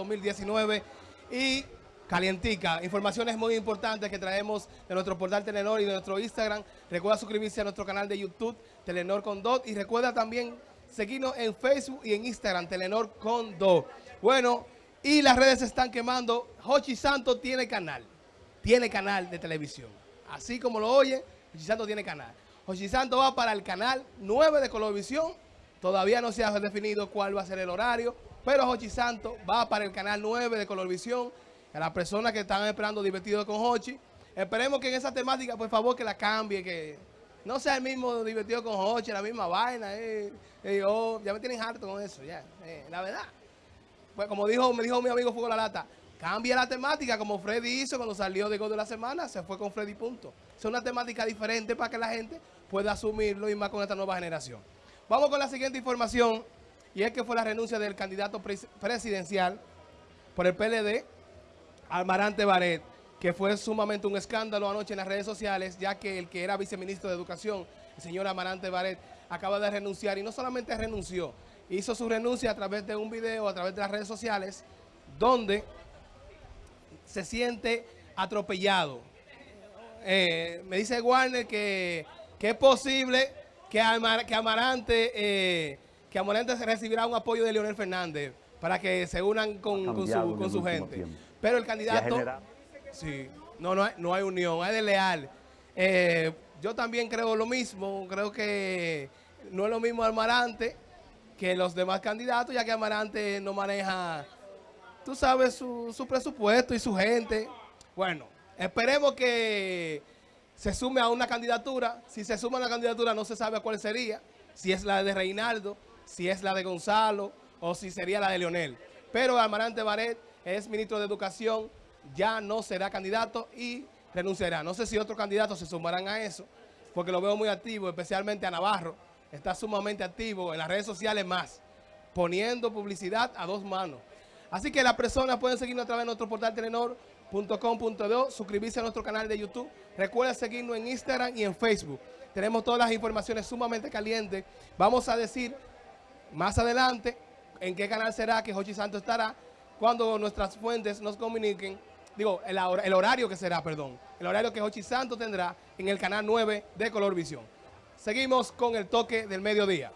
2019 y calientica. Informaciones muy importantes que traemos de nuestro portal Telenor y de nuestro Instagram. Recuerda suscribirse a nuestro canal de YouTube, Telenor con Dot. Y recuerda también seguirnos en Facebook y en Instagram, Telenor con Dot. Bueno, y las redes se están quemando. Hochi Santo tiene canal. Tiene canal de televisión. Así como lo oye, Hochi Santo tiene canal. Hochi Santo va para el canal 9 de Colovisión. Todavía no se ha definido cuál va a ser el horario. Pero Hochi Santo va para el canal 9 de Colovisión a las personas que están esperando divertido con Hochi. Esperemos que en esa temática, por favor, que la cambie, que no sea el mismo divertido con Hochi, la misma vaina. Eh, eh, ya me tienen harto con eso, ya. Eh, la verdad. Pues como dijo, me dijo mi amigo Fuego La Lata, cambia la temática como Freddy hizo cuando salió de Gol de la Semana, se fue con Freddy punto. Es una temática diferente para que la gente pueda asumirlo y más con esta nueva generación. Vamos con la siguiente información, y es que fue la renuncia del candidato presidencial por el PLD, Almarante Baret, que fue sumamente un escándalo anoche en las redes sociales, ya que el que era viceministro de Educación, el señor Amarante Baret, acaba de renunciar y no solamente renunció, hizo su renuncia a través de un video, a través de las redes sociales, donde se siente atropellado. Eh, me dice Warner que, es posible que, que Amarante eh, que Amarante recibirá un apoyo de Leonel Fernández para que se unan con, su, con su gente. Pero el candidato... Sí, no, no hay, no hay unión, hay de leal. Eh, yo también creo lo mismo, creo que no es lo mismo Amarante que los demás candidatos, ya que Amarante no maneja, tú sabes, su, su presupuesto y su gente. Bueno, esperemos que se sume a una candidatura. Si se suma a una candidatura no se sabe cuál sería, si es la de Reinaldo, si es la de Gonzalo o si sería la de Leonel. Pero Amarante Baret es ministro de Educación, ya no será candidato y renunciará. No sé si otros candidatos se sumarán a eso, porque lo veo muy activo, especialmente a Navarro. Está sumamente activo en las redes sociales más, poniendo publicidad a dos manos. Así que las personas pueden seguirnos a través de nuestro portal telenor.com.do, suscribirse a nuestro canal de YouTube. Recuerda seguirnos en Instagram y en Facebook. Tenemos todas las informaciones sumamente calientes. Vamos a decir más adelante en qué canal será que Jochi Santos estará cuando nuestras fuentes nos comuniquen, digo, el, horario que será, perdón, el horario que Jochi Santos tendrá en el canal 9 de Color Visión. Seguimos con el toque del mediodía.